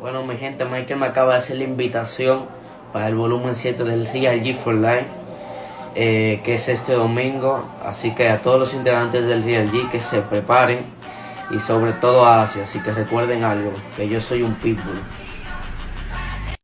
Bueno, mi gente, Michael me acaba de hacer la invitación para el volumen 7 del Real G for Life, eh, que es este domingo. Así que a todos los integrantes del Real G que se preparen y sobre todo a Asia. Así que recuerden algo, que yo soy un pitbull.